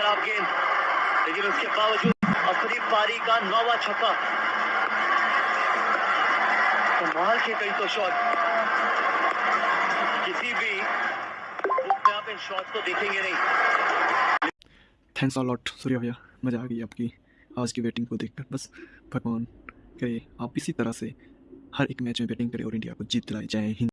खराब गेंद। लेकिन उसके बावजूद अपनी पारी का नौवा छक्का। कमाल के कई तो शॉट किसी भी रूप में आप इन शॉट को देखेंगे नहीं। थैंक्स अ लॉट सूर्या भैया। मज़ा आ गई आपकी आज की बैटिंग को देखकर। बस भगवान करे, आप इसी तरह से हर एक मैच में बैटिंग करें और इंडिया को जीत दिलाए। जय हिंद।